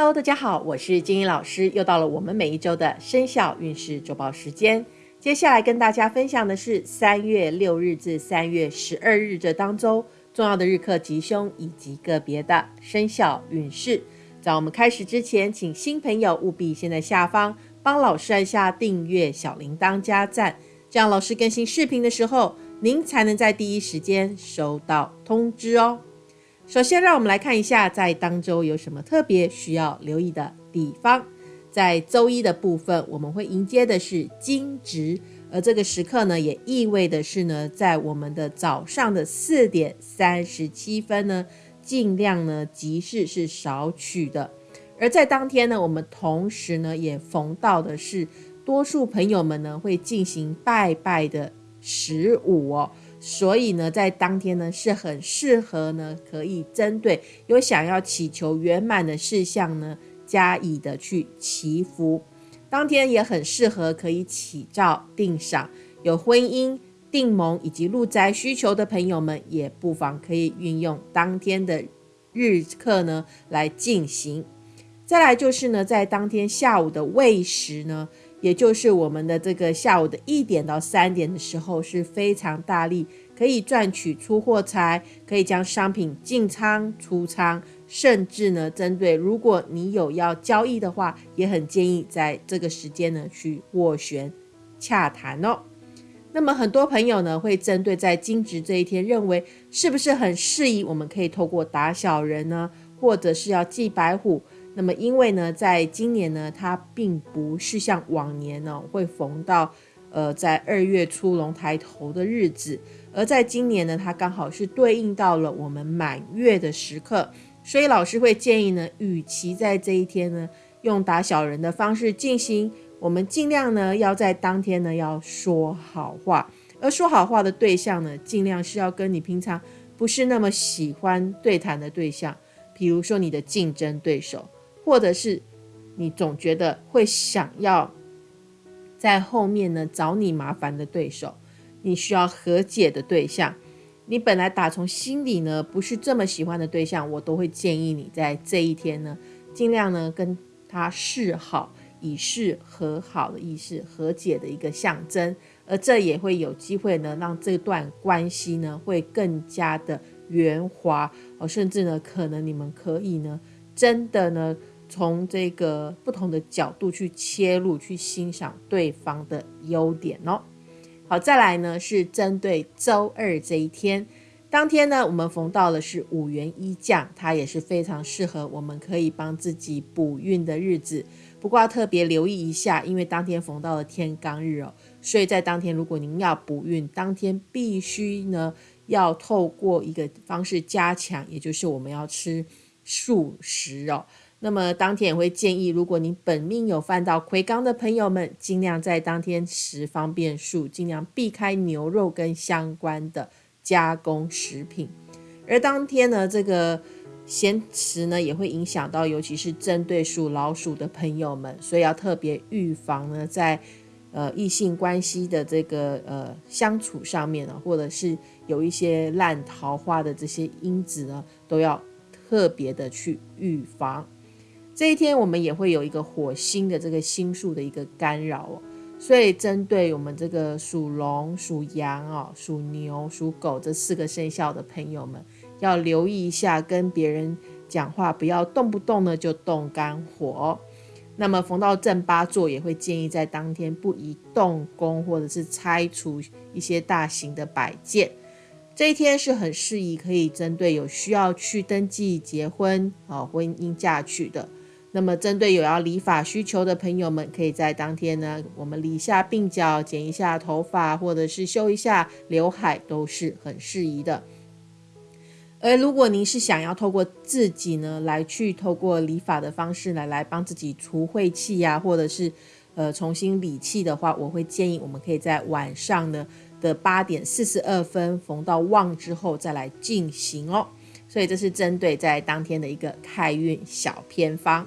Hello，大家好，我是金英老师，又到了我们每一周的生肖运势周报时间。接下来跟大家分享的是三月六日至三月十二日这当中重要的日课吉凶以及个别的生肖运势。在我们开始之前，请新朋友务必先在下方帮老师按下订阅、小铃铛加赞，这样老师更新视频的时候，您才能在第一时间收到通知哦。首先，让我们来看一下在当周有什么特别需要留意的地方。在周一的部分，我们会迎接的是惊蛰，而这个时刻呢，也意味的是呢，在我们的早上的四点三十七分呢，尽量呢吉事是少取的。而在当天呢，我们同时呢也逢到的是多数朋友们呢会进行拜拜的十五哦。所以呢，在当天呢是很适合呢，可以针对有想要祈求圆满的事项呢，加以的去祈福。当天也很适合可以起照定赏，有婚姻、定盟以及入宅需求的朋友们，也不妨可以运用当天的日课呢来进行。再来就是呢，在当天下午的未时呢。也就是我们的这个下午的一点到三点的时候是非常大力，可以赚取出货财，可以将商品进仓出仓，甚至呢，针对如果你有要交易的话，也很建议在这个时间呢去斡旋洽谈哦。那么很多朋友呢会针对在金值这一天，认为是不是很适宜，我们可以透过打小人呢，或者是要祭白虎。那么，因为呢，在今年呢，它并不是像往年呢会逢到，呃，在二月初龙抬头的日子，而在今年呢，它刚好是对应到了我们满月的时刻，所以老师会建议呢，与其在这一天呢用打小人的方式进行，我们尽量呢要在当天呢要说好话，而说好话的对象呢，尽量是要跟你平常不是那么喜欢对谈的对象，比如说你的竞争对手。或者是你总觉得会想要在后面呢找你麻烦的对手，你需要和解的对象，你本来打从心里呢不是这么喜欢的对象，我都会建议你在这一天呢尽量呢跟他示好，以示和好的意思，和解的一个象征，而这也会有机会呢让这段关系呢会更加的圆滑哦，甚至呢可能你们可以呢真的呢。从这个不同的角度去切入，去欣赏对方的优点哦。好，再来呢是针对周二这一天，当天呢我们逢到的是五元一将，它也是非常适合我们可以帮自己补运的日子。不过要特别留意一下，因为当天逢到了天罡日哦，所以在当天如果您要补运，当天必须呢要透过一个方式加强，也就是我们要吃素食哦。那么当天也会建议，如果你本命有犯到魁罡的朋友们，尽量在当天食方便素，尽量避开牛肉跟相关的加工食品。而当天呢，这个咸食呢也会影响到，尤其是针对属老鼠的朋友们，所以要特别预防呢，在呃异性关系的这个呃相处上面呢，或者是有一些烂桃花的这些因子呢，都要特别的去预防。这一天我们也会有一个火星的这个星数的一个干扰哦，所以针对我们这个属龙、属羊哦、属牛、属狗这四个生肖的朋友们，要留意一下跟别人讲话，不要动不动呢就动肝火。那么逢到正八座，也会建议在当天不宜动工或者是拆除一些大型的摆件。这一天是很适宜可以针对有需要去登记结婚啊、婚姻嫁娶的。那么，针对有要理发需求的朋友们，可以在当天呢，我们理一下鬓角，剪一下头发，或者是修一下刘海，都是很适宜的。而如果您是想要透过自己呢，来去透过理发的方式来来帮自己除晦气呀，或者是呃重新理气的话，我会建议我们可以在晚上呢的八点四十二分逢到旺之后再来进行哦。所以这是针对在当天的一个开运小偏方。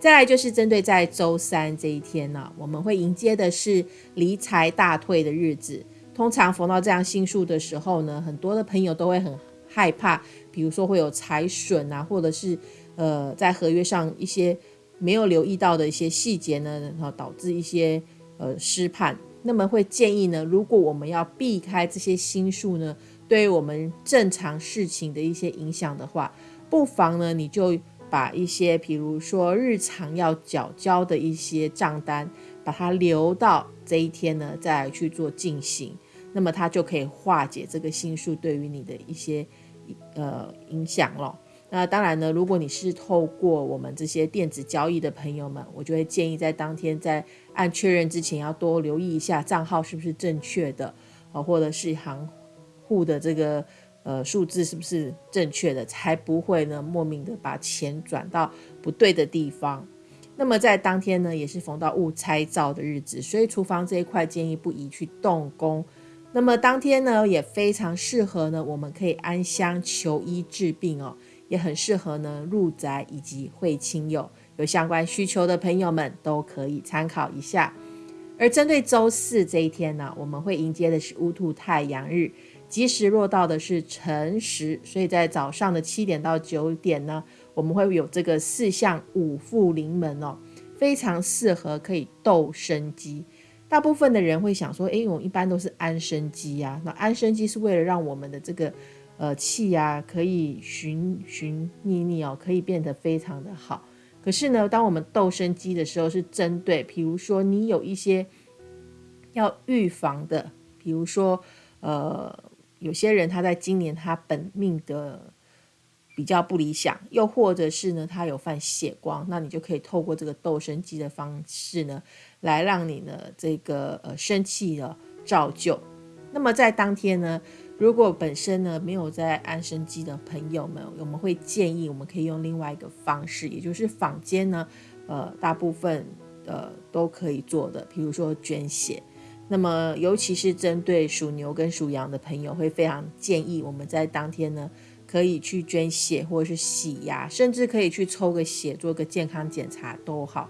再来就是针对在周三这一天呢，我们会迎接的是离财大退的日子。通常逢到这样星数的时候呢，很多的朋友都会很害怕，比如说会有财损啊，或者是呃在合约上一些没有留意到的一些细节呢，然后导致一些呃失判。那么会建议呢，如果我们要避开这些星数呢，对于我们正常事情的一些影响的话，不妨呢你就把一些，比如说日常要缴交的一些账单，把它留到这一天呢再去做进行，那么它就可以化解这个星数对于你的一些呃影响了。那当然呢，如果你是透过我们这些电子交易的朋友们，我就会建议在当天在按确认之前，要多留意一下账号是不是正确的，啊，或者是行户的这个呃数字是不是正确的，才不会呢莫名的把钱转到不对的地方。那么在当天呢，也是逢到勿拆灶的日子，所以厨房这一块建议不宜去动工。那么当天呢，也非常适合呢，我们可以安香求医治病哦。也很适合呢入宅以及会亲友，有相关需求的朋友们都可以参考一下。而针对周四这一天呢，我们会迎接的是乌兔太阳日，及时落到的是辰时，所以在早上的七点到九点呢，我们会有这个四象五副临门哦，非常适合可以斗生机。大部分的人会想说，哎，我一般都是安生机呀，那安生机是为了让我们的这个。呃，气呀可以循循逆逆哦，可以变得非常的好。可是呢，当我们斗生机的时候，是针对，比如说你有一些要预防的，比如说呃，有些人他在今年他本命的比较不理想，又或者是呢他有犯血光，那你就可以透过这个斗生机的方式呢，来让你呢这个呃生气的照旧。那么在当天呢。如果本身呢没有在安生机的朋友们，我们会建议我们可以用另外一个方式，也就是坊间呢，呃，大部分呃都可以做的，比如说捐血。那么尤其是针对属牛跟属羊的朋友，会非常建议我们在当天呢可以去捐血或者是洗牙，甚至可以去抽个血做个健康检查都好。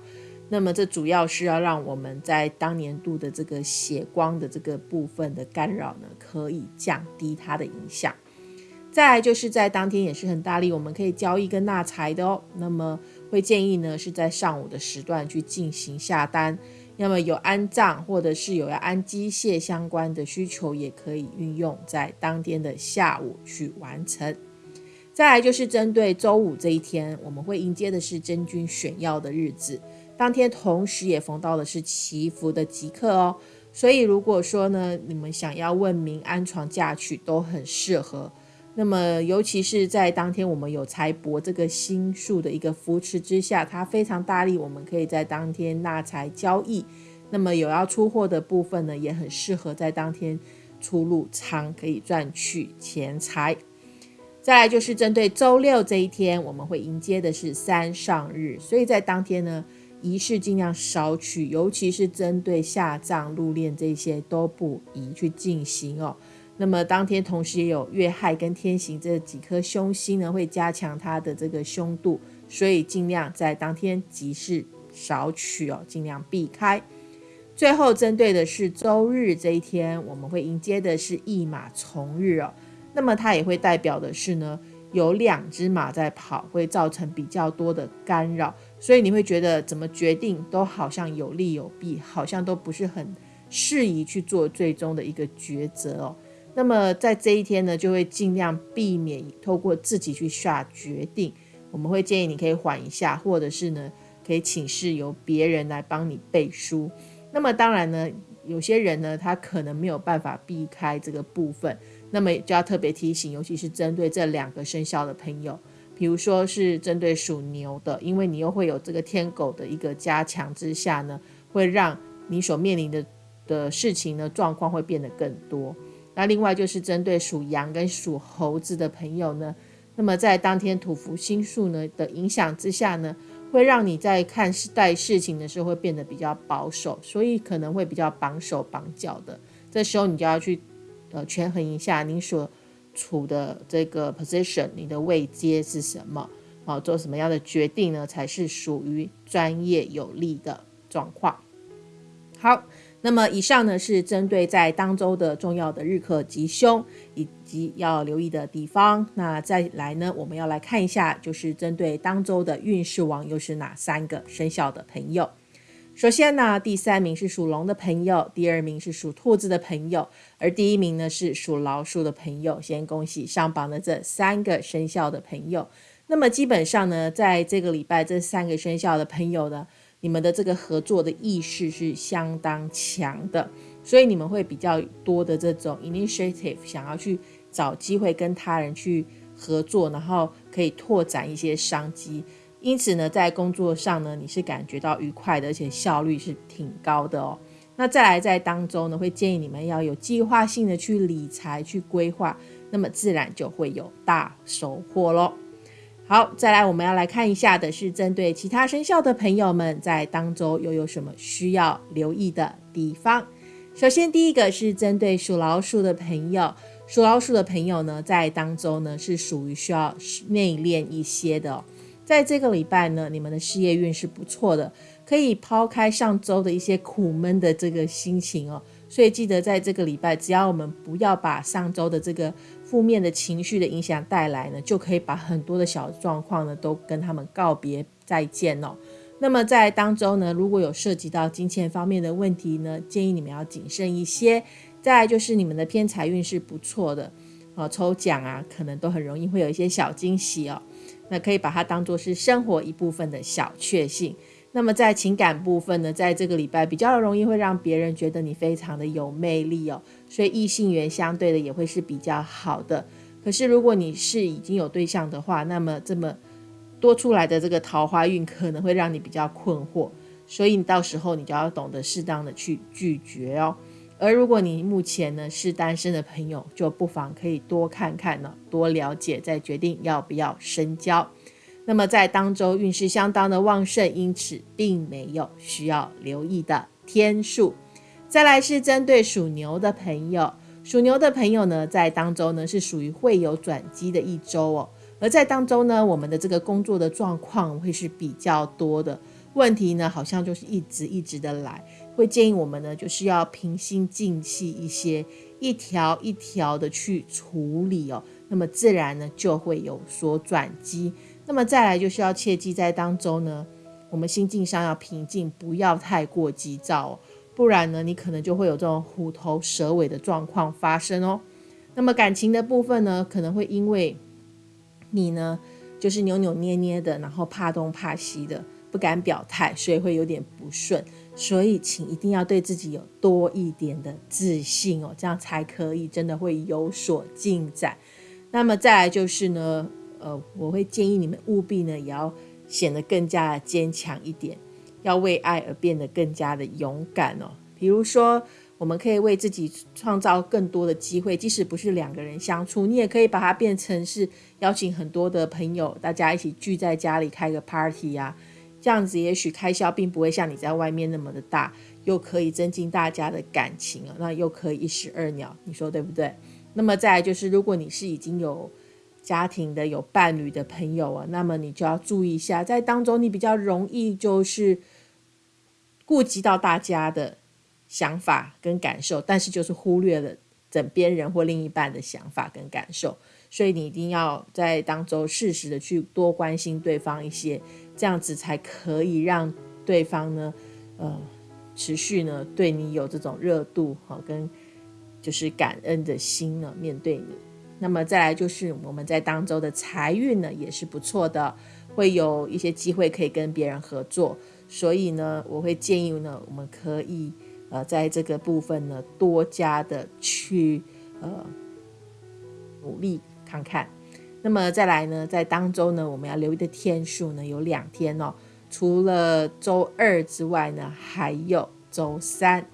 那么这主要是要让我们在当年度的这个血光的这个部分的干扰呢，可以降低它的影响。再来就是在当天也是很大力，我们可以交易跟纳财的哦。那么会建议呢是在上午的时段去进行下单。那么有安葬或者是有要安机械相关的需求，也可以运用在当天的下午去完成。再来就是针对周五这一天，我们会迎接的是真君选药的日子。当天同时也逢到的是祈福的吉刻哦，所以如果说呢，你们想要问名安床嫁娶都很适合。那么尤其是在当天我们有财帛这个星数的一个扶持之下，它非常大力，我们可以在当天纳财交易。那么有要出货的部分呢，也很适合在当天出入仓，可以赚取钱财。再来就是针对周六这一天，我们会迎接的是三上日，所以在当天呢。仪式尽量少取，尤其是针对下葬、入殓这些都不宜去进行哦。那么当天同时也有月亥跟天刑这几颗凶星呢，会加强它的这个凶度，所以尽量在当天集市少取哦，尽量避开。最后针对的是周日这一天，我们会迎接的是一马从日哦，那么它也会代表的是呢。有两只马在跑，会造成比较多的干扰，所以你会觉得怎么决定都好像有利有弊，好像都不是很适宜去做最终的一个抉择哦。那么在这一天呢，就会尽量避免透过自己去下决定。我们会建议你可以缓一下，或者是呢可以请示由别人来帮你背书。那么当然呢，有些人呢他可能没有办法避开这个部分。那么就要特别提醒，尤其是针对这两个生肖的朋友，比如说是针对属牛的，因为你又会有这个天狗的一个加强之下呢，会让你所面临的的事情呢状况会变得更多。那另外就是针对属羊跟属猴子的朋友呢，那么在当天土福星数呢的影响之下呢，会让你在看待事情的时候会变得比较保守，所以可能会比较绑手绑脚的。这时候你就要去。呃，权衡一下你所处的这个 position，你的位阶是什么？好，做什么样的决定呢？才是属于专业有利的状况。好，那么以上呢是针对在当周的重要的日课吉凶以及要留意的地方。那再来呢，我们要来看一下，就是针对当周的运势王又是哪三个生肖的朋友。首先呢，第三名是属龙的朋友，第二名是属兔子的朋友，而第一名呢是属老鼠的朋友。先恭喜上榜的这三个生肖的朋友。那么基本上呢，在这个礼拜，这三个生肖的朋友呢。你们的这个合作的意识是相当强的，所以你们会比较多的这种 initiative，想要去找机会跟他人去合作，然后可以拓展一些商机。因此呢，在工作上呢，你是感觉到愉快的，而且效率是挺高的哦。那再来在当中呢，会建议你们要有计划性的去理财、去规划，那么自然就会有大收获喽。好，再来，我们要来看一下的是针对其他生肖的朋友们，在当周又有什么需要留意的地方。首先，第一个是针对属老鼠的朋友，属老鼠的朋友呢，在当周呢是属于需要内敛一些的。在这个礼拜呢，你们的事业运是不错的，可以抛开上周的一些苦闷的这个心情哦。所以记得在这个礼拜，只要我们不要把上周的这个负面的情绪的影响带来呢，就可以把很多的小状况呢都跟他们告别再见哦。那么在当中呢，如果有涉及到金钱方面的问题呢，建议你们要谨慎一些。再就是你们的偏财运是不错的哦，抽奖啊，可能都很容易会有一些小惊喜哦。那可以把它当做是生活一部分的小确幸。那么在情感部分呢，在这个礼拜比较容易会让别人觉得你非常的有魅力哦，所以异性缘相对的也会是比较好的。可是如果你是已经有对象的话，那么这么多出来的这个桃花运可能会让你比较困惑，所以你到时候你就要懂得适当的去拒绝哦。而如果你目前呢是单身的朋友，就不妨可以多看看呢，多了解，再决定要不要深交。那么在当周运势相当的旺盛，因此并没有需要留意的天数。再来是针对属牛的朋友，属牛的朋友呢，在当周呢是属于会有转机的一周哦。而在当周呢，我们的这个工作的状况会是比较多的问题呢，好像就是一直一直的来，会建议我们呢就是要平心静气一些，一条一条的去处理哦。那么自然呢就会有所转机。那么再来就是要切记，在当中呢，我们心境上要平静，不要太过急躁，哦不然呢，你可能就会有这种虎头蛇尾的状况发生哦。那么感情的部分呢，可能会因为你呢，就是扭扭捏捏的，然后怕东怕西的，不敢表态，所以会有点不顺。所以请一定要对自己有多一点的自信哦，这样才可以真的会有所进展。那么再来就是呢。呃，我会建议你们务必呢，也要显得更加的坚强一点，要为爱而变得更加的勇敢哦。比如说，我们可以为自己创造更多的机会，即使不是两个人相处，你也可以把它变成是邀请很多的朋友，大家一起聚在家里开个 party 呀，这样子也许开销并不会像你在外面那么的大，又可以增进大家的感情啊，那又可以一石二鸟，你说对不对？那么再就是，如果你是已经有家庭的有伴侣的朋友啊，那么你就要注意一下，在当中你比较容易就是顾及到大家的想法跟感受，但是就是忽略了枕边人或另一半的想法跟感受，所以你一定要在当中适时的去多关心对方一些，这样子才可以让对方呢，呃，持续呢对你有这种热度哈，跟就是感恩的心呢面对你。那么再来就是我们在当周的财运呢也是不错的，会有一些机会可以跟别人合作，所以呢我会建议呢我们可以呃在这个部分呢多加的去呃努力看看。那么再来呢在当周呢我们要留意的天数呢有两天哦，除了周二之外呢还有周三。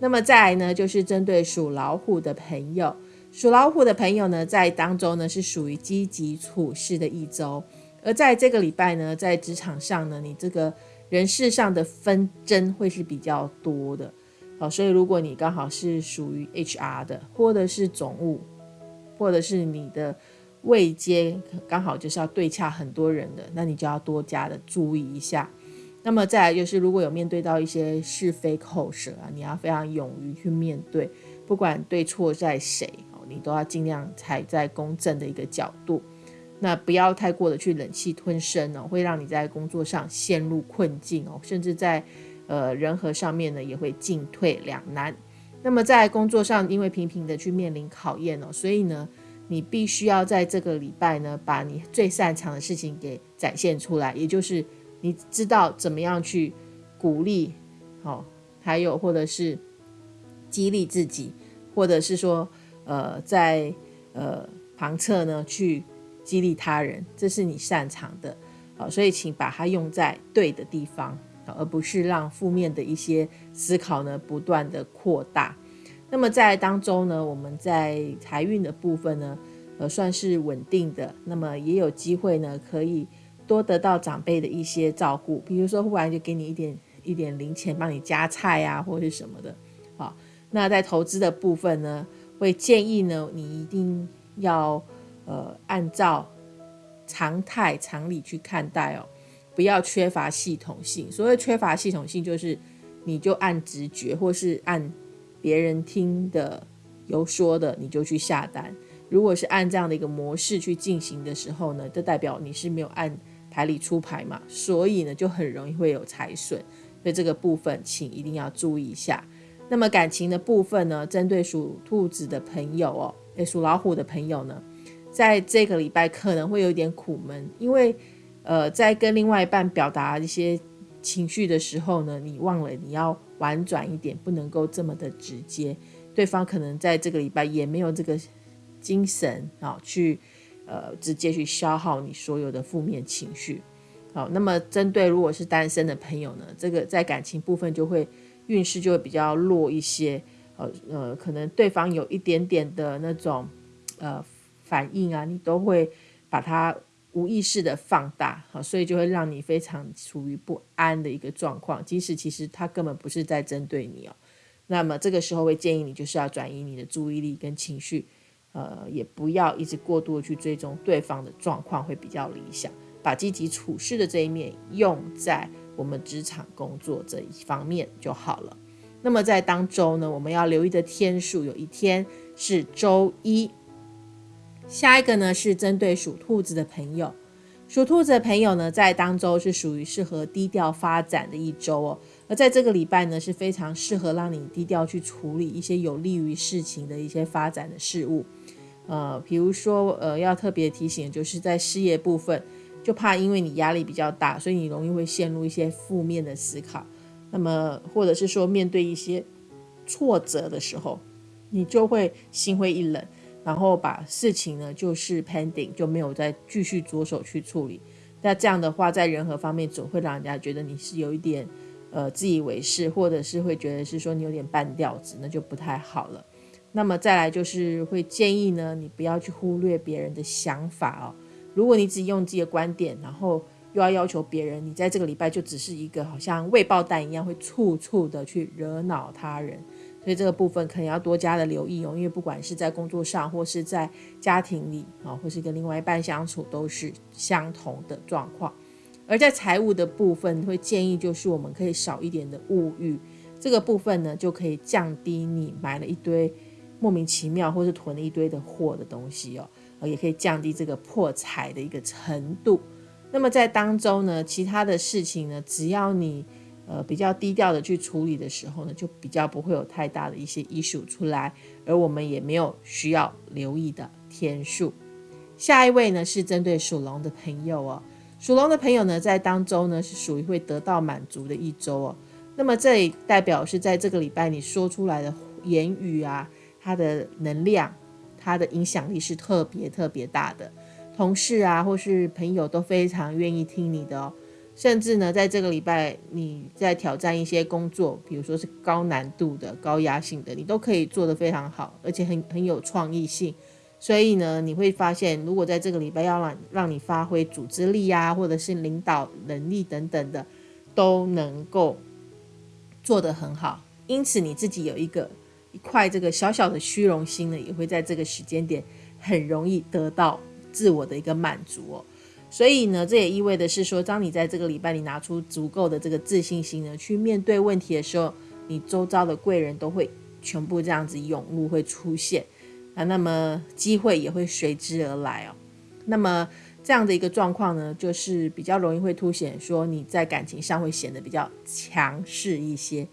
那么再来呢就是针对属老虎的朋友。属老虎的朋友呢，在当中呢是属于积极处事的一周，而在这个礼拜呢，在职场上呢，你这个人事上的纷争会是比较多的。好，所以如果你刚好是属于 HR 的，或者是总务，或者是你的位阶刚好就是要对洽很多人的，那你就要多加的注意一下。那么再来就是，如果有面对到一些是非口舌啊，你要非常勇于去面对，不管对错在谁，你都要尽量踩在公正的一个角度。那不要太过的去忍气吞声哦，会让你在工作上陷入困境哦，甚至在呃人和上面呢也会进退两难。那么在工作上，因为频频的去面临考验哦，所以呢，你必须要在这个礼拜呢，把你最擅长的事情给展现出来，也就是你知道怎么样去鼓励，好，还有或者是激励自己，或者是说呃在呃旁侧呢去。激励他人，这是你擅长的，好，所以请把它用在对的地方，而不是让负面的一些思考呢不断的扩大。那么在当中呢，我们在财运的部分呢，呃，算是稳定的。那么也有机会呢，可以多得到长辈的一些照顾，比如说忽然就给你一点一点零钱，帮你夹菜啊，或者是什么的。好，那在投资的部分呢，会建议呢，你一定要。呃，按照常态常理去看待哦，不要缺乏系统性。所谓缺乏系统性，就是你就按直觉，或是按别人听的有说的，你就去下单。如果是按这样的一个模式去进行的时候呢，就代表你是没有按牌理出牌嘛，所以呢，就很容易会有财损。所以这个部分，请一定要注意一下。那么感情的部分呢，针对属兔子的朋友哦，诶，属老虎的朋友呢？在这个礼拜可能会有点苦闷，因为，呃，在跟另外一半表达一些情绪的时候呢，你忘了你要婉转一点，不能够这么的直接。对方可能在这个礼拜也没有这个精神啊，去呃直接去消耗你所有的负面情绪。好，那么针对如果是单身的朋友呢，这个在感情部分就会运势就会比较弱一些。呃呃，可能对方有一点点的那种呃。反应啊，你都会把它无意识的放大，好，所以就会让你非常处于不安的一个状况。即使其实他根本不是在针对你哦，那么这个时候会建议你就是要转移你的注意力跟情绪，呃，也不要一直过度的去追踪对方的状况，会比较理想。把积极处事的这一面用在我们职场工作这一方面就好了。那么在当周呢，我们要留意的天数有一天是周一。下一个呢是针对属兔子的朋友，属兔子的朋友呢，在当周是属于适合低调发展的一周哦。而在这个礼拜呢，是非常适合让你低调去处理一些有利于事情的一些发展的事物。呃，比如说，呃，要特别提醒，就是在事业部分，就怕因为你压力比较大，所以你容易会陷入一些负面的思考。那么，或者是说面对一些挫折的时候，你就会心灰意冷。然后把事情呢，就是 pending，就没有再继续着手去处理。那这样的话，在人和方面总会让人家觉得你是有一点呃自以为是，或者是会觉得是说你有点半吊子，那就不太好了。那么再来就是会建议呢，你不要去忽略别人的想法哦。如果你只用自己的观点，然后又要要求别人，你在这个礼拜就只是一个好像未爆弹一样，会处处的去惹恼他人。所以这个部分可能要多加的留意哦，因为不管是在工作上，或是在家庭里啊，或是跟另外一半相处，都是相同的状况。而在财务的部分，会建议就是我们可以少一点的物欲，这个部分呢，就可以降低你买了一堆莫名其妙或是囤了一堆的货的东西哦，也可以降低这个破财的一个程度。那么在当中呢，其他的事情呢，只要你。呃，比较低调的去处理的时候呢，就比较不会有太大的一些医术出来，而我们也没有需要留意的天数。下一位呢是针对属龙的朋友哦，属龙的朋友呢在当周呢是属于会得到满足的一周哦。那么这也代表是在这个礼拜你说出来的言语啊，它的能量、他的影响力是特别特别大的，同事啊或是朋友都非常愿意听你的哦。甚至呢，在这个礼拜，你在挑战一些工作，比如说是高难度的、高压性的，你都可以做得非常好，而且很很有创意性。所以呢，你会发现，如果在这个礼拜要让让你发挥组织力啊，或者是领导能力等等的，都能够做得很好。因此，你自己有一个一块这个小小的虚荣心呢，也会在这个时间点很容易得到自我的一个满足哦。所以呢，这也意味的是说，当你在这个礼拜你拿出足够的这个自信心呢，去面对问题的时候，你周遭的贵人都会全部这样子涌入，会出现啊，那么机会也会随之而来哦。那么这样的一个状况呢，就是比较容易会凸显说你在感情上会显得比较强势一些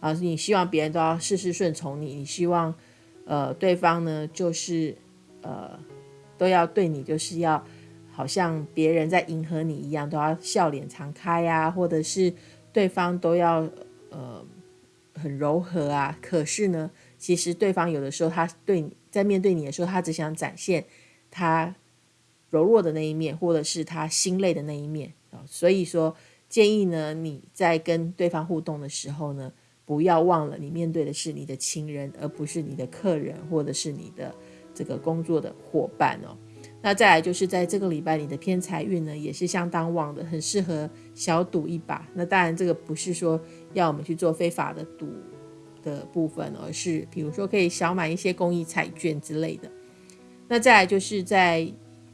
啊，你希望别人都要事事顺从你，你希望呃对方呢就是呃都要对你就是要。好像别人在迎合你一样，都要笑脸常开呀，或者是对方都要呃很柔和啊。可是呢，其实对方有的时候他对你在面对你的时候，他只想展现他柔弱的那一面，或者是他心累的那一面啊。所以说，建议呢你在跟对方互动的时候呢，不要忘了你面对的是你的亲人，而不是你的客人，或者是你的这个工作的伙伴哦。那再来就是在这个礼拜，你的偏财运呢也是相当旺的，很适合小赌一把。那当然，这个不是说要我们去做非法的赌的部分，而是比如说可以小买一些公益彩券之类的。那再来就是在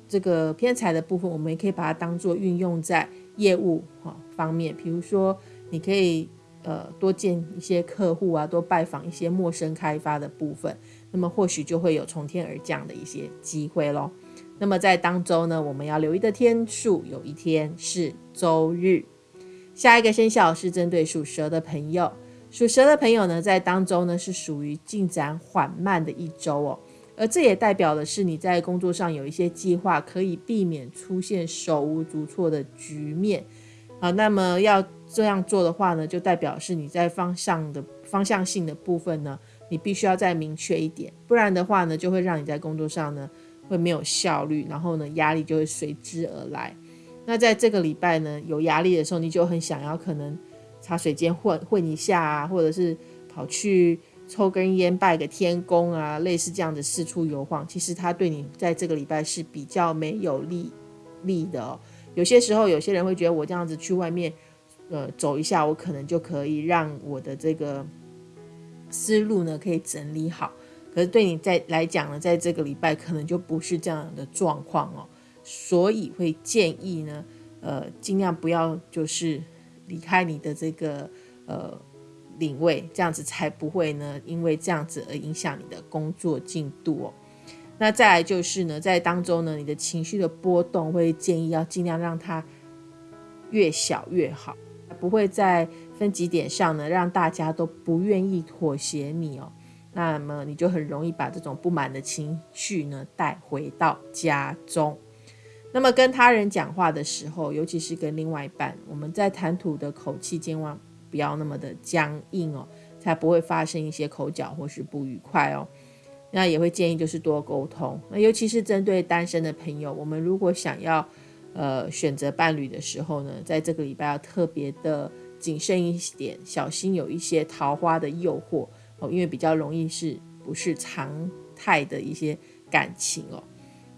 这个偏财的部分，我们也可以把它当做运用在业务哈方面，比如说你可以呃多见一些客户啊，多拜访一些陌生开发的部分，那么或许就会有从天而降的一些机会咯。那么在当周呢，我们要留意的天数有一天是周日。下一个生肖是针对属蛇的朋友，属蛇的朋友呢，在当周呢是属于进展缓慢的一周哦，而这也代表的是你在工作上有一些计划，可以避免出现手无足措的局面啊。那么要这样做的话呢，就代表是你在方向的方向性的部分呢，你必须要再明确一点，不然的话呢，就会让你在工作上呢。会没有效率，然后呢，压力就会随之而来。那在这个礼拜呢，有压力的时候，你就很想要可能茶水间混 混一下啊，或者是跑去抽根烟拜个天公啊，类似这样的四处游晃。其实他对你在这个礼拜是比较没有利利的哦。有些时候，有些人会觉得我这样子去外面呃走一下，我可能就可以让我的这个思路呢可以整理好。可是对你在来讲呢，在这个礼拜可能就不是这样的状况哦，所以会建议呢，呃，尽量不要就是离开你的这个呃领位，这样子才不会呢，因为这样子而影响你的工作进度哦。那再来就是呢，在当中呢，你的情绪的波动会建议要尽量让它越小越好，不会在分级点上呢，让大家都不愿意妥协你哦。那么你就很容易把这种不满的情绪呢带回到家中。那么跟他人讲话的时候，尤其是跟另外一半，我们在谈吐的口气千万不要那么的僵硬哦，才不会发生一些口角或是不愉快哦。那也会建议就是多沟通。那尤其是针对单身的朋友，我们如果想要呃选择伴侣的时候呢，在这个礼拜要特别的谨慎一点，小心有一些桃花的诱惑。哦，因为比较容易是不是常态的一些感情哦，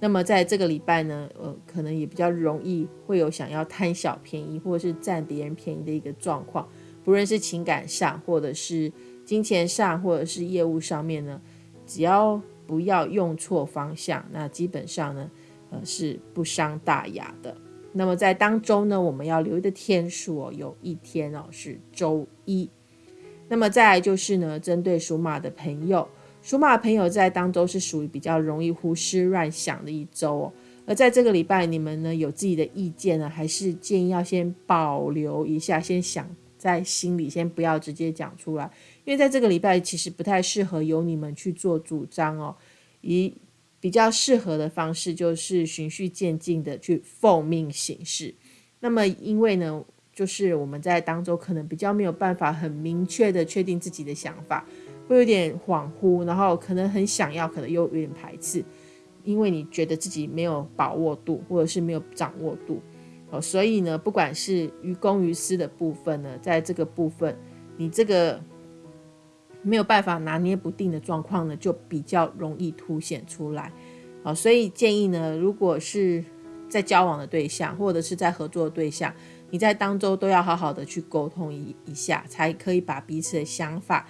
那么在这个礼拜呢，呃，可能也比较容易会有想要贪小便宜或者是占别人便宜的一个状况，不论是情感上或者是金钱上或者是业务上面呢，只要不要用错方向，那基本上呢，呃，是不伤大雅的。那么在当周呢，我们要留意的天数哦，有一天哦是周一。那么再来就是呢，针对属马的朋友，属马朋友在当周是属于比较容易胡思乱想的一周哦。而在这个礼拜，你们呢有自己的意见呢，还是建议要先保留一下，先想在心里，先不要直接讲出来，因为在这个礼拜其实不太适合由你们去做主张哦。以比较适合的方式就是循序渐进的去奉命行事。那么因为呢。就是我们在当中可能比较没有办法很明确的确定自己的想法，会有点恍惚，然后可能很想要，可能又有点排斥，因为你觉得自己没有把握度，或者是没有掌握度，哦，所以呢，不管是于公于私的部分呢，在这个部分，你这个没有办法拿捏不定的状况呢，就比较容易凸显出来，好，所以建议呢，如果是在交往的对象，或者是在合作的对象。你在当周都要好好的去沟通一一下，才可以把彼此的想法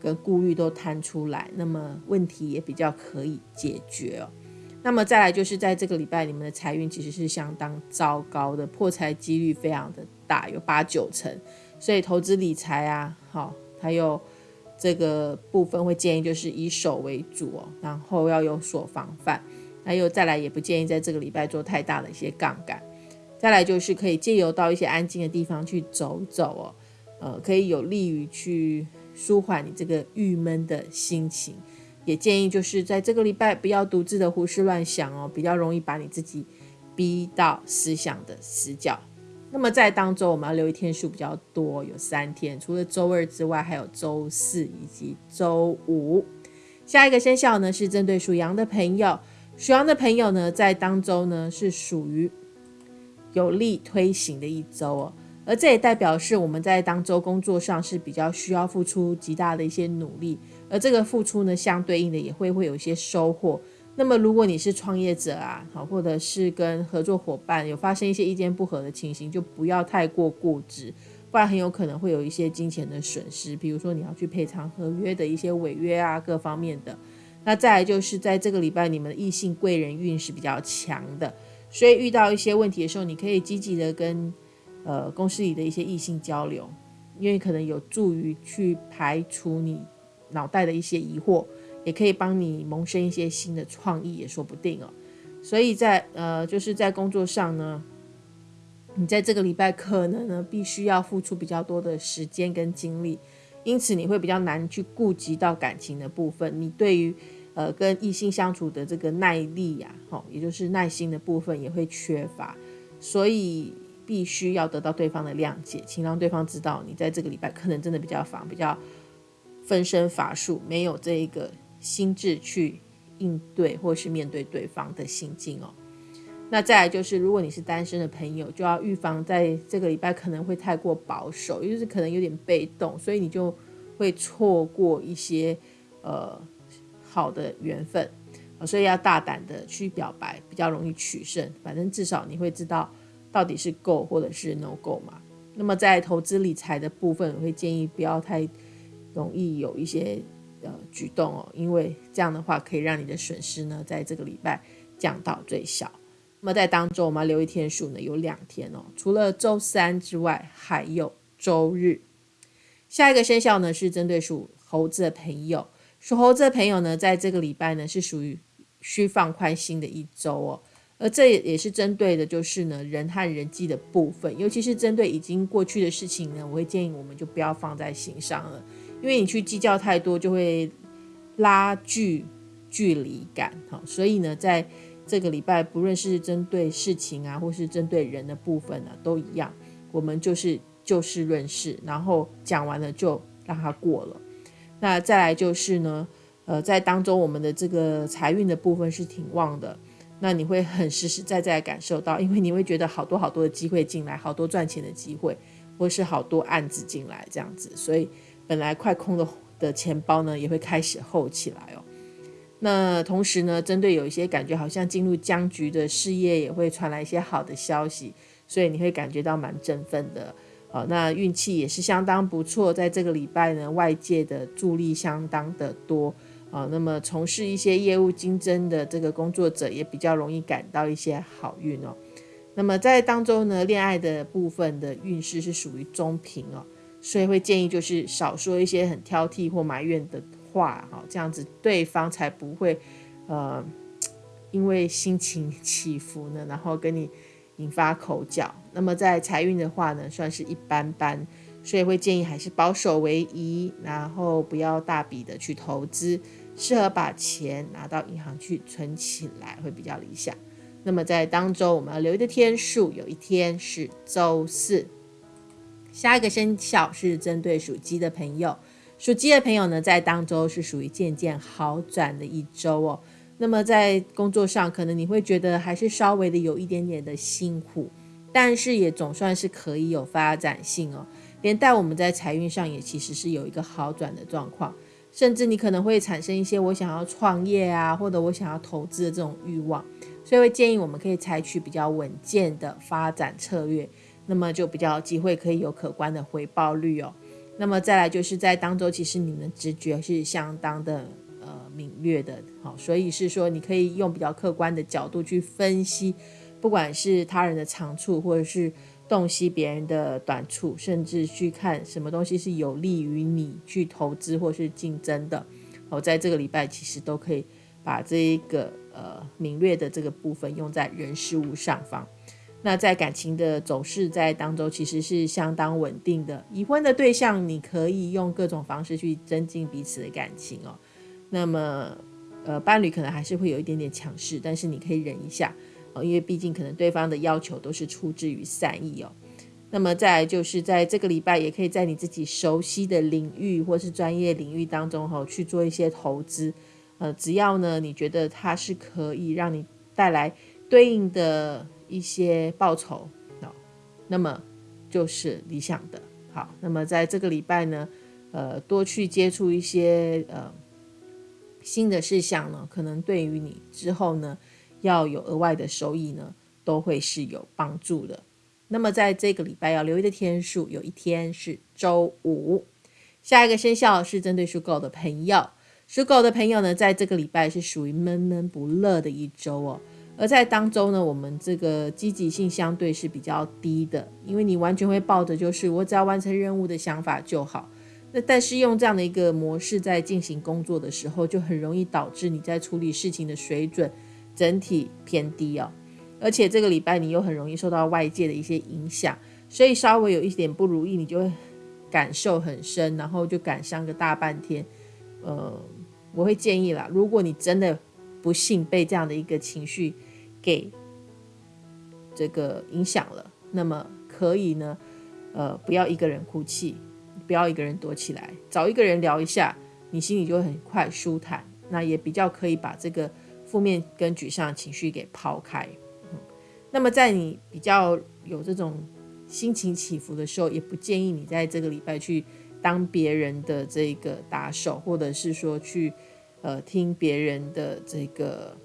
跟顾虑都摊出来，那么问题也比较可以解决哦。那么再来就是在这个礼拜，你们的财运其实是相当糟糕的，破财几率非常的大，有八九成。所以投资理财啊，好，还有这个部分会建议就是以手为主哦，然后要有所防范。还有再来也不建议在这个礼拜做太大的一些杠杆。再来就是可以借由到一些安静的地方去走走哦，呃，可以有利于去舒缓你这个郁闷的心情。也建议就是在这个礼拜不要独自的胡思乱想哦，比较容易把你自己逼到思想的死角。那么在当周我们要留意天数比较多，有三天，除了周二之外，还有周四以及周五。下一个生肖呢是针对属羊的朋友，属羊的朋友呢在当周呢是属于有力推行的一周哦。而这也代表是我们在当周工作上是比较需要付出极大的一些努力，而这个付出呢，相对应的也会会有一些收获。那么如果你是创业者啊，好，或者是跟合作伙伴有发生一些意见不合的情形，就不要太过固执，不然很有可能会有一些金钱的损失。比如说你要去赔偿合约的一些违约啊，各方面的。那再来就是在这个礼拜，你们的异性贵人运是比较强的，所以遇到一些问题的时候，你可以积极的跟。呃，公司里的一些异性交流，因为可能有助于去排除你脑袋的一些疑惑，也可以帮你萌生一些新的创意，也说不定哦。所以在呃，就是在工作上呢，你在这个礼拜可能呢，必须要付出比较多的时间跟精力，因此你会比较难去顾及到感情的部分。你对于呃跟异性相处的这个耐力呀，哈，也就是耐心的部分也会缺乏，所以。必须要得到对方的谅解，请让对方知道你在这个礼拜可能真的比较忙，比较分身乏术，没有这一个心智去应对或是面对对方的心境哦。那再来就是，如果你是单身的朋友，就要预防在这个礼拜可能会太过保守，也就是可能有点被动，所以你就会错过一些呃好的缘分所以要大胆的去表白，比较容易取胜。反正至少你会知道。到底是够或者是 no go 嘛？那么在投资理财的部分，我会建议不要太容易有一些呃举动哦，因为这样的话可以让你的损失呢在这个礼拜降到最小。那么在当中，我们要留一天数呢，有两天哦，除了周三之外，还有周日。下一个生肖呢是针对属猴子的朋友，属猴子的朋友呢，在这个礼拜呢是属于需放宽心的一周哦。而这也也是针对的，就是呢人和人际的部分，尤其是针对已经过去的事情呢，我会建议我们就不要放在心上了，因为你去计较太多，就会拉距距离感，哈。所以呢，在这个礼拜，不论是针对事情啊，或是针对人的部分呢，都一样，我们就是就事论事，然后讲完了就让它过了。那再来就是呢，呃，在当中我们的这个财运的部分是挺旺的。那你会很实实在在感受到，因为你会觉得好多好多的机会进来，好多赚钱的机会，或是好多案子进来这样子，所以本来快空的的钱包呢，也会开始厚起来哦。那同时呢，针对有一些感觉好像进入僵局的事业，也会传来一些好的消息，所以你会感觉到蛮振奋的。好，那运气也是相当不错，在这个礼拜呢，外界的助力相当的多。啊，那么从事一些业务竞争的这个工作者也比较容易感到一些好运哦。那么在当中呢，恋爱的部分的运势是属于中平哦，所以会建议就是少说一些很挑剔或埋怨的话哈，这样子对方才不会呃因为心情 起伏呢，然后跟你引发口角。那么在财运的话呢，算是一般般。所以会建议还是保守为宜，然后不要大笔的去投资，适合把钱拿到银行去存起来会比较理想。那么在当周我们要留意的天数，有一天是周四。下一个生肖是针对属鸡的朋友，属鸡的朋友呢，在当周是属于渐渐好转的一周哦。那么在工作上，可能你会觉得还是稍微的有一点点的辛苦，但是也总算是可以有发展性哦。连带我们在财运上也其实是有一个好转的状况，甚至你可能会产生一些我想要创业啊，或者我想要投资的这种欲望，所以会建议我们可以采取比较稳健的发展策略，那么就比较机会可以有可观的回报率哦。那么再来就是在当周，其实你们直觉是相当的呃敏锐的，好，所以是说你可以用比较客观的角度去分析，不管是他人的长处，或者是洞悉别人的短处，甚至去看什么东西是有利于你去投资或是竞争的。我在这个礼拜其实都可以把这一个呃敏锐的这个部分用在人事物上方。那在感情的走势在当中其实是相当稳定的。已婚的对象，你可以用各种方式去增进彼此的感情哦。那么呃伴侣可能还是会有一点点强势，但是你可以忍一下哦，因为毕竟可能对方的要求都是出自于善意哦。那么再就是在这个礼拜，也可以在你自己熟悉的领域或是专业领域当中，哈，去做一些投资。呃，只要呢，你觉得它是可以让你带来对应的一些报酬，哦，那么就是理想的。好，那么在这个礼拜呢，呃，多去接触一些呃新的事项呢，可能对于你之后呢要有额外的收益呢，都会是有帮助的。那么在这个礼拜要留意的天数，有一天是周五。下一个生肖是针对属狗的朋友，属狗的朋友呢，在这个礼拜是属于闷闷不乐的一周哦。而在当中呢，我们这个积极性相对是比较低的，因为你完全会抱着就是我只要完成任务的想法就好。那但是用这样的一个模式在进行工作的时候，就很容易导致你在处理事情的水准整体偏低哦。而且这个礼拜你又很容易受到外界的一些影响，所以稍微有一点不如意，你就会感受很深，然后就感伤个大半天。呃，我会建议啦，如果你真的不幸被这样的一个情绪给这个影响了，那么可以呢，呃，不要一个人哭泣，不要一个人躲起来，找一个人聊一下，你心里就会很快舒坦，那也比较可以把这个负面跟沮丧情绪给抛开。嗯那么，在你比较有这种心情起伏的时候，也不建议你在这个礼拜去当别人的这个打手，或者是说去呃听别人的这个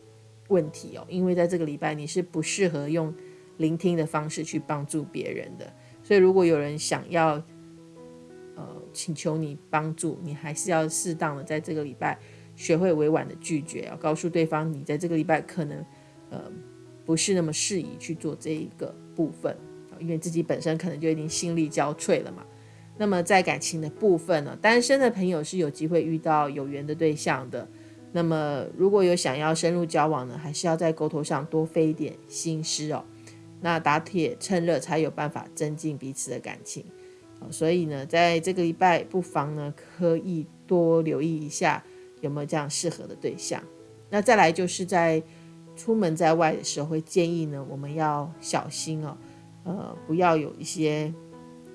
问题哦，因为在这个礼拜你是不适合用聆听的方式去帮助别人的。所以，如果有人想要呃请求你帮助，你还是要适当的在这个礼拜学会委婉的拒绝，要告诉对方你在这个礼拜可能呃。不是那么适宜去做这一个部分因为自己本身可能就已经心力交瘁了嘛。那么在感情的部分呢，单身的朋友是有机会遇到有缘的对象的。那么如果有想要深入交往呢，还是要在沟通上多费一点心思哦。那打铁趁热才有办法增进彼此的感情所以呢，在这个礼拜不妨呢，可以多留意一下有没有这样适合的对象。那再来就是在。出门在外的时候，会建议呢，我们要小心哦，呃，不要有一些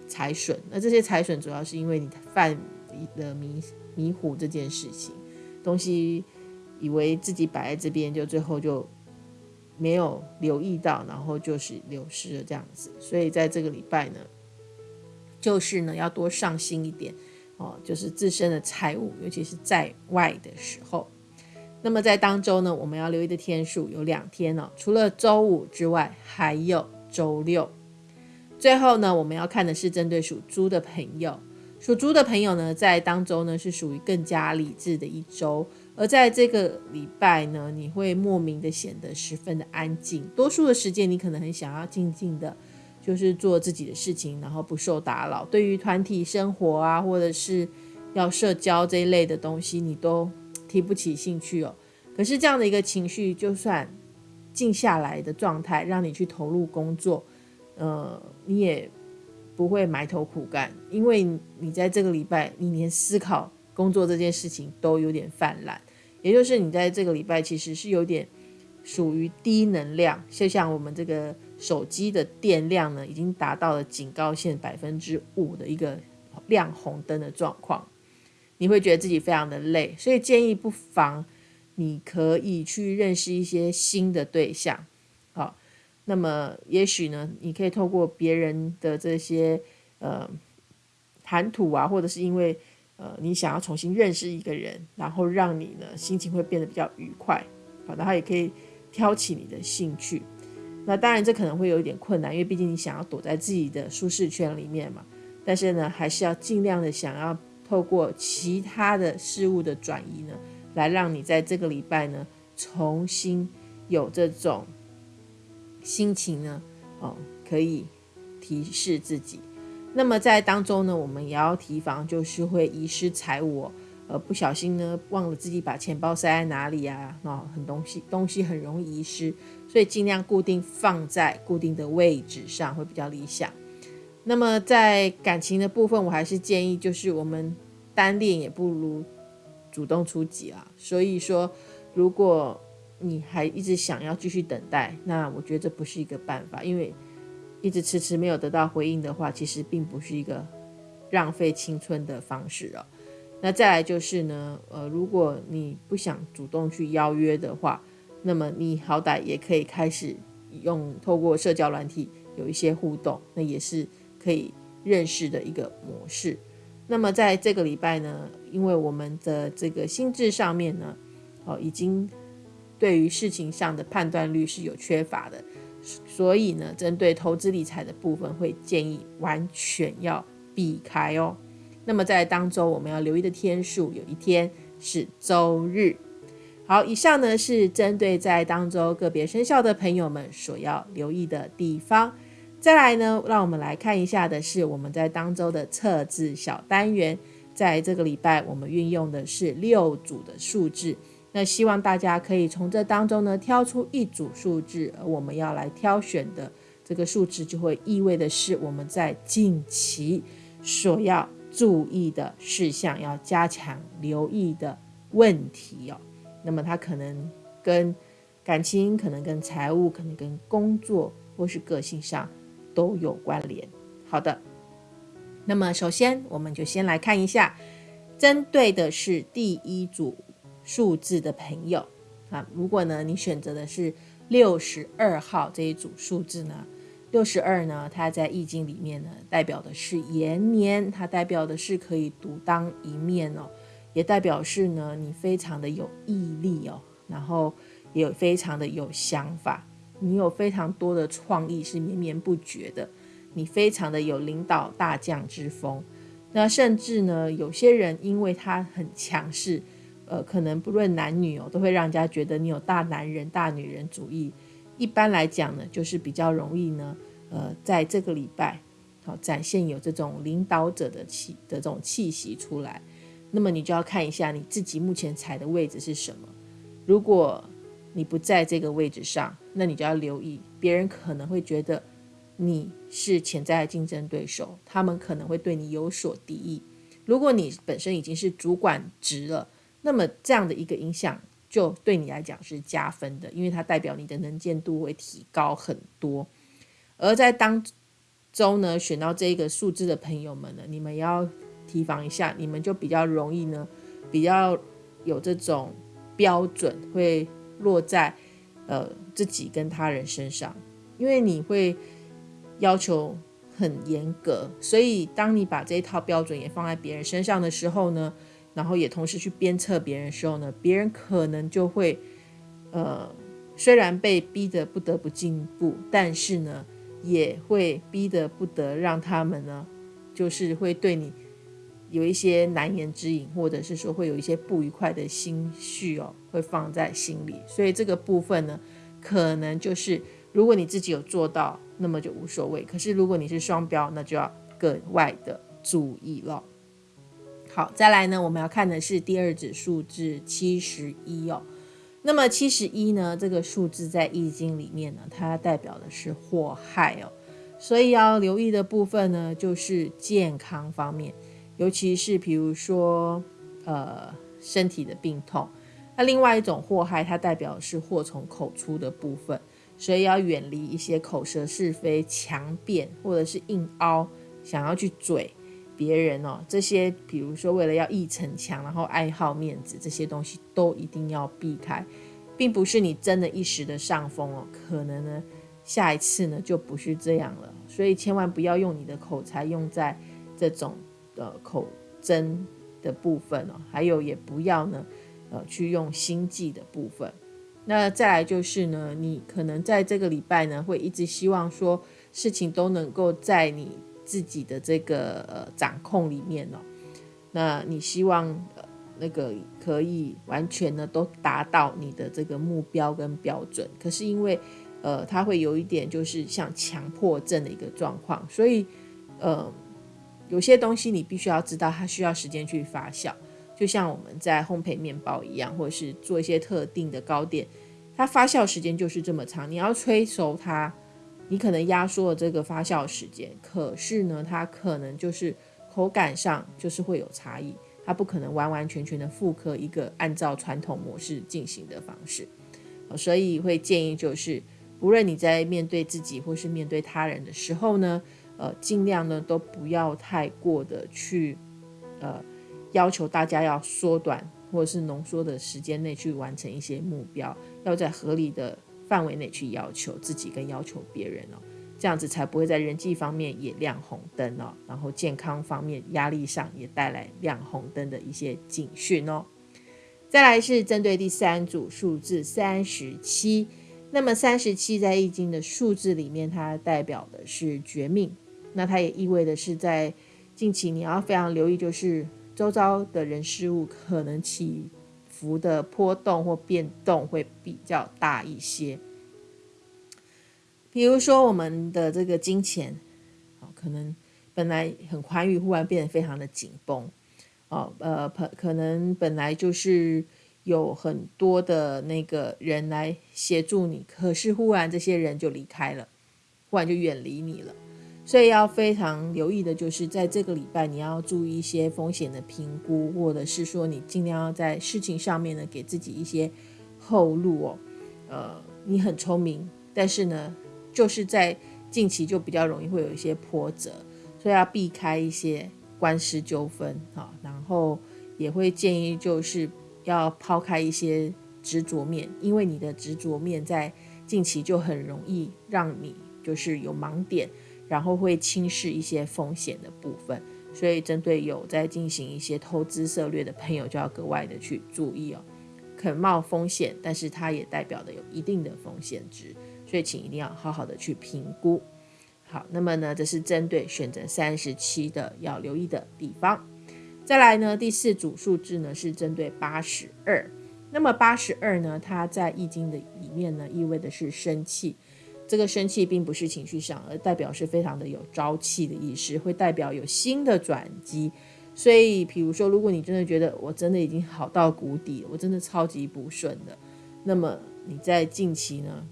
财损。那这些财损主要是因为你犯了迷迷糊这件事情，东西以为自己摆在这边，就最后就没有留意到，然后就是流失了这样子。所以在这个礼拜呢，就是呢要多上心一点哦，就是自身的财务，尤其是在外的时候。那么在当周呢，我们要留意的天数有两天哦，除了周五之外，还有周六。最后呢，我们要看的是针对属猪的朋友，属猪的朋友呢，在当周呢是属于更加理智的一周，而在这个礼拜呢，你会莫名的显得十分的安静，多数的时间你可能很想要静静的，就是做自己的事情，然后不受打扰。对于团体生活啊，或者是要社交这一类的东西，你都。提不起兴趣哦，可是这样的一个情绪，就算静下来的状态，让你去投入工作，呃，你也不会埋头苦干，因为你在这个礼拜，你连思考工作这件事情都有点泛滥，也就是你在这个礼拜其实是有点属于低能量，就像我们这个手机的电量呢，已经达到了警告线百分之五的一个亮红灯的状况。你会觉得自己非常的累，所以建议不妨你可以去认识一些新的对象，那么也许呢，你可以透过别人的这些呃谈吐啊，或者是因为呃你想要重新认识一个人，然后让你呢心情会变得比较愉快，好，然后也可以挑起你的兴趣。那当然这可能会有一点困难，因为毕竟你想要躲在自己的舒适圈里面嘛，但是呢，还是要尽量的想要。透过其他的事物的转移呢，来让你在这个礼拜呢重新有这种心情呢，哦，可以提示自己。那么在当中呢，我们也要提防，就是会遗失财物。呃，不小心呢，忘了自己把钱包塞在哪里啊？哦，很东西东西很容易遗失，所以尽量固定放在固定的位置上会比较理想。那么在感情的部分，我还是建议就是我们单恋也不如主动出击啊。所以说，如果你还一直想要继续等待，那我觉得这不是一个办法，因为一直迟迟没有得到回应的话，其实并不是一个浪费青春的方式哦。那再来就是呢，呃，如果你不想主动去邀约的话，那么你好歹也可以开始用透过社交软体有一些互动，那也是可以认识的一个模式。那么在这个礼拜呢，因为我们的这个心智上面呢，哦，已经对于事情上的判断率是有缺乏的，所以呢，针对投资理财的部分，会建议完全要避开哦。那么在当周我们要留意的天数，有一天是周日。好，以上呢是针对在当周个别生肖的朋友们所要留意的地方。再来呢，让我们来看一下的是我们在当周的测字小单元。在这个礼拜，我们运用的是六组的数字。那希望大家可以从这当中呢挑出一组数字，而我们要来挑选的这个数字，就会意味的是我们在近期所要。注意的事项要加强留意的问题哦，那么它可能跟感情，可能跟财务，可能跟工作或是个性上都有关联。好的，那么首先我们就先来看一下，针对的是第一组数字的朋友啊，如果呢你选择的是六十二号这一组数字呢？六十二呢，它在易经里面呢，代表的是延年，它代表的是可以独当一面哦，也代表是呢，你非常的有毅力哦，然后也有非常的有想法，你有非常多的创意是绵绵不绝的，你非常的有领导大将之风，那甚至呢，有些人因为他很强势，呃，可能不论男女哦，都会让人家觉得你有大男人、大女人主义。一般来讲呢，就是比较容易呢，呃，在这个礼拜，好展现有这种领导者的气的这种气息出来。那么你就要看一下你自己目前踩的位置是什么。如果你不在这个位置上，那你就要留意，别人可能会觉得你是潜在的竞争对手，他们可能会对你有所敌意。如果你本身已经是主管职了，那么这样的一个影响。就对你来讲是加分的，因为它代表你的能见度会提高很多。而在当中呢，选到这个数字的朋友们呢，你们要提防一下，你们就比较容易呢，比较有这种标准会落在呃自己跟他人身上，因为你会要求很严格，所以当你把这一套标准也放在别人身上的时候呢。然后也同时去鞭策别人的时候呢，别人可能就会，呃，虽然被逼得不得不进步，但是呢，也会逼得不得让他们呢，就是会对你有一些难言之隐，或者是说会有一些不愉快的心绪哦，会放在心里。所以这个部分呢，可能就是如果你自己有做到，那么就无所谓；可是如果你是双标，那就要格外的注意了。好，再来呢，我们要看的是第二指数字七十一哦。那么七十一呢，这个数字在易经里面呢，它代表的是祸害哦。所以要留意的部分呢，就是健康方面，尤其是比如说呃身体的病痛。那另外一种祸害，它代表是祸从口出的部分，所以要远离一些口舌是非、强辩或者是硬凹，想要去嘴。别人哦，这些比如说为了要一逞强，然后爱好面子，这些东西都一定要避开，并不是你真的一时的上风哦，可能呢下一次呢就不是这样了，所以千万不要用你的口才用在这种的口真的部分哦，还有也不要呢呃去用心计的部分。那再来就是呢，你可能在这个礼拜呢会一直希望说事情都能够在你。自己的这个呃掌控里面哦，那你希望那个可以完全呢都达到你的这个目标跟标准。可是因为呃，它会有一点就是像强迫症的一个状况，所以呃，有些东西你必须要知道，它需要时间去发酵。就像我们在烘焙面包一样，或者是做一些特定的糕点，它发酵时间就是这么长。你要催熟它，你可能压缩了这个发酵时间，可是呢，它可能就是口感上就是会有差异，它不可能完完全全的复刻一个按照传统模式进行的方式。所以会建议就是，不论你在面对自己或是面对他人的时候呢，呃，尽量呢都不要太过的去，呃。要求大家要缩短或者是浓缩的时间内去完成一些目标，要在合理的范围内去要求自己跟要求别人哦，这样子才不会在人际方面也亮红灯哦，然后健康方面压力上也带来亮红灯的一些警讯哦。再来是针对第三组数字三十七，那么三十七在易经的数字里面，它代表的是绝命，那它也意味的是在近期你要非常留意，就是。周遭的人事物可能起伏的波动或变动会比较大一些，比如说我们的这个金钱，哦，可能本来很宽裕，忽然变得非常的紧绷，哦，呃，可可能本来就是有很多的那个人来协助你，可是忽然这些人就离开了，忽然就远离你了。所以要非常留意的，就是在这个礼拜，你要注意一些风险的评估，或者是说你尽量要在事情上面呢，给自己一些后路哦。呃，你很聪明，但是呢，就是在近期就比较容易会有一些波折，所以要避开一些官司纠纷哈。然后也会建议就是要抛开一些执着面，因为你的执着面在近期就很容易让你就是有盲点。然后会轻视一些风险的部分，所以针对有在进行一些投资策略的朋友，就要格外的去注意哦。肯冒风险，但是它也代表的有一定的风险值，所以请一定要好好的去评估。好，那么呢，这是针对选择三十七的要留意的地方。再来呢，第四组数字呢是针对八十二。那么八十二呢，它在易经的里面呢，意味的是生气。这个生气并不是情绪上，而代表是非常的有朝气的意思，会代表有新的转机。所以，比如说，如果你真的觉得我真的已经好到谷底，我真的超级不顺的，那么你在近期呢，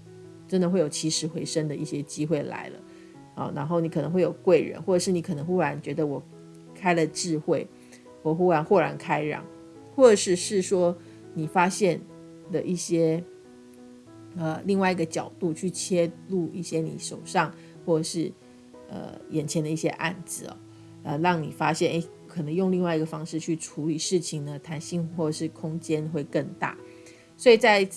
真的会有起死回生的一些机会来了啊。然后你可能会有贵人，或者是你可能忽然觉得我开了智慧，我忽然豁然开朗，或者是是说你发现的一些。呃，另外一个角度去切入一些你手上或者是呃眼前的一些案子哦，呃，让你发现，哎，可能用另外一个方式去处理事情呢，弹性或者是空间会更大。所以在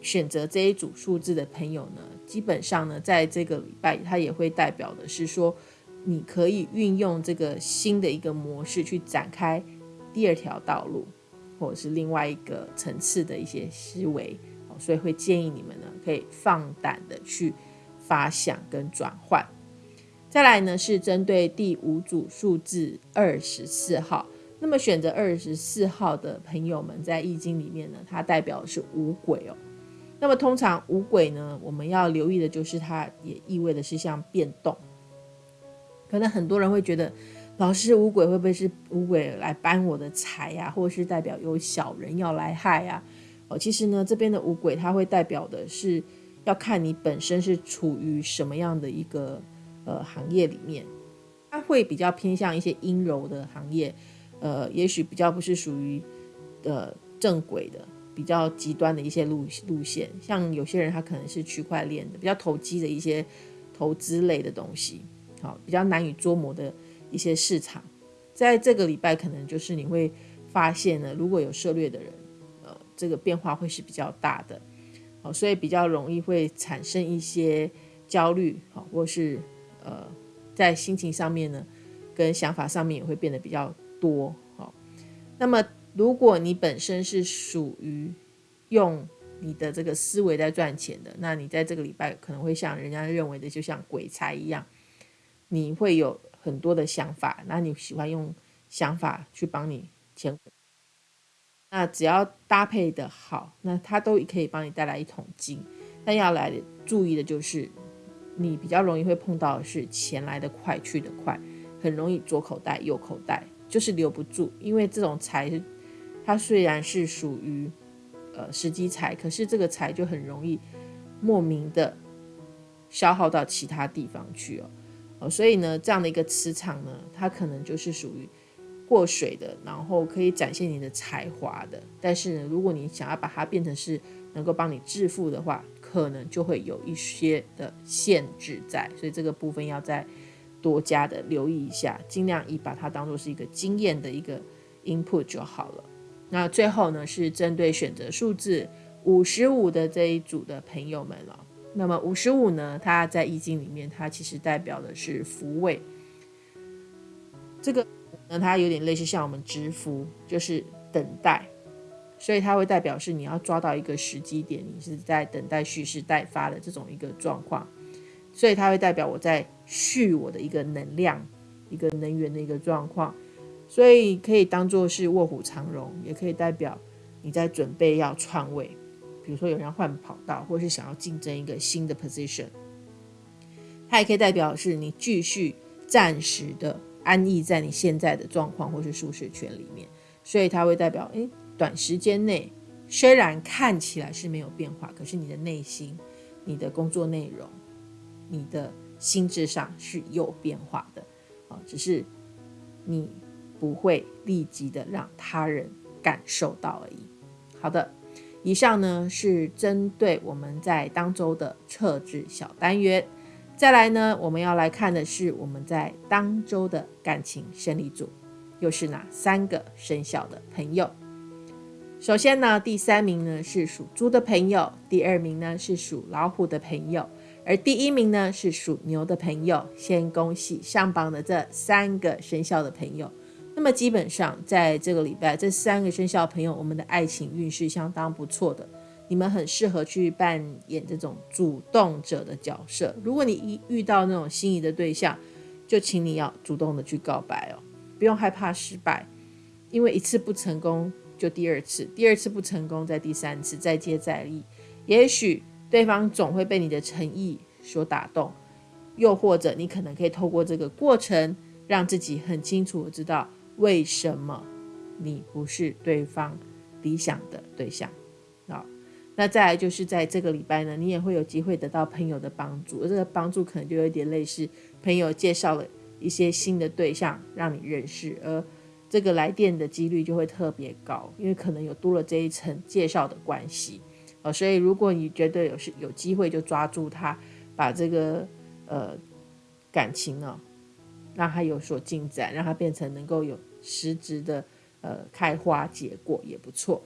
选择这一组数字的朋友呢，基本上呢，在这个礼拜，它也会代表的是说，你可以运用这个新的一个模式去展开第二条道路，或者是另外一个层次的一些思维。所以会建议你们呢，可以放胆的去发想跟转换。再来呢，是针对第五组数字二十四号。那么选择二十四号的朋友们，在易经里面呢，它代表的是五鬼哦。那么通常五鬼呢，我们要留意的就是它也意味的是像变动。可能很多人会觉得，老师五鬼会不会是五鬼来搬我的财呀，或者是代表有小人要来害呀？哦，其实呢，这边的五鬼它会代表的是要看你本身是处于什么样的一个呃行业里面，它会比较偏向一些阴柔的行业，呃，也许比较不是属于呃正轨的，比较极端的一些路路线。像有些人他可能是区块链的，比较投机的一些投资类的东西，好，比较难以捉摸的一些市场，在这个礼拜可能就是你会发现呢，如果有涉猎的人。这个变化会是比较大的，好，所以比较容易会产生一些焦虑，好，或是呃，在心情上面呢，跟想法上面也会变得比较多，好。那么，如果你本身是属于用你的这个思维在赚钱的，那你在这个礼拜可能会像人家认为的，就像鬼才一样，你会有很多的想法，那你喜欢用想法去帮你钱。那只要搭配的好，那它都可以帮你带来一桶金。但要来注意的就是，你比较容易会碰到的是钱来的快去的快，很容易左口袋右口袋，就是留不住。因为这种财，它虽然是属于呃时机财，可是这个财就很容易莫名的消耗到其他地方去哦。哦，所以呢，这样的一个磁场呢，它可能就是属于。过水的，然后可以展现你的才华的，但是呢，如果你想要把它变成是能够帮你致富的话，可能就会有一些的限制在，所以这个部分要再多加的留意一下，尽量以把它当做是一个经验的一个 input 就好了。那最后呢，是针对选择数字五十五的这一组的朋友们了。那么五十五呢，它在易经里面，它其实代表的是福位，这个。那它有点类似像我们支付，就是等待，所以它会代表是你要抓到一个时机点，你是在等待蓄势待发的这种一个状况，所以它会代表我在蓄我的一个能量、一个能源的一个状况，所以可以当做是卧虎藏龙，也可以代表你在准备要篡位，比如说有人要换跑道，或是想要竞争一个新的 position，它也可以代表是你继续暂时的。安逸在你现在的状况或是舒适圈里面，所以它会代表，诶，短时间内虽然看起来是没有变化，可是你的内心、你的工作内容、你的心智上是有变化的，啊，只是你不会立即的让他人感受到而已。好的，以上呢是针对我们在当周的测制小单元。再来呢，我们要来看的是我们在当周的感情胜利组，又是哪三个生肖的朋友？首先呢，第三名呢是属猪的朋友，第二名呢是属老虎的朋友，而第一名呢是属牛的朋友。先恭喜上榜的这三个生肖的朋友。那么基本上在这个礼拜，这三个生肖朋友，我们的爱情运势相当不错的。你们很适合去扮演这种主动者的角色。如果你一遇到那种心仪的对象，就请你要主动的去告白哦，不用害怕失败，因为一次不成功就第二次，第二次不成功再第三次，再接再厉。也许对方总会被你的诚意所打动，又或者你可能可以透过这个过程，让自己很清楚的知道为什么你不是对方理想的对象。那再来就是在这个礼拜呢，你也会有机会得到朋友的帮助，而这个帮助可能就有点类似朋友介绍了一些新的对象让你认识，而这个来电的几率就会特别高，因为可能有多了这一层介绍的关系哦。所以如果你觉得有是有机会，就抓住它，把这个呃感情呢，让它有所进展，让它变成能够有实质的呃开花结果也不错。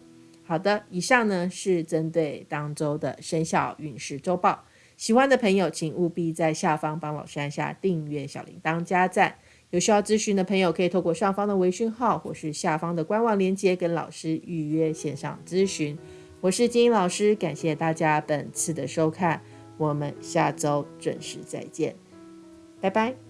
好的，以上呢是针对当周的生肖运势周报。喜欢的朋友，请务必在下方帮老师按下订阅、小铃铛、加赞。有需要咨询的朋友，可以透过上方的微讯号或是下方的官网链接跟老师预约线上咨询。我是金英老师，感谢大家本次的收看，我们下周准时再见，拜拜。